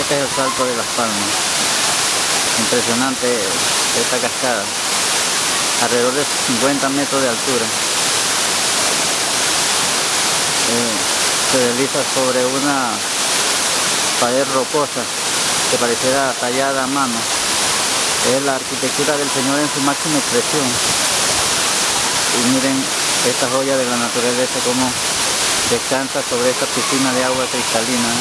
Este es el salto de las palmas. Impresionante esta cascada. Alrededor de 50 metros de altura. Eh, se desliza sobre una pared rocosa que pareciera tallada a mano. Es la arquitectura del Señor en su máxima expresión. Y miren esta joya de la naturaleza como descansa sobre esta piscina de agua cristalina.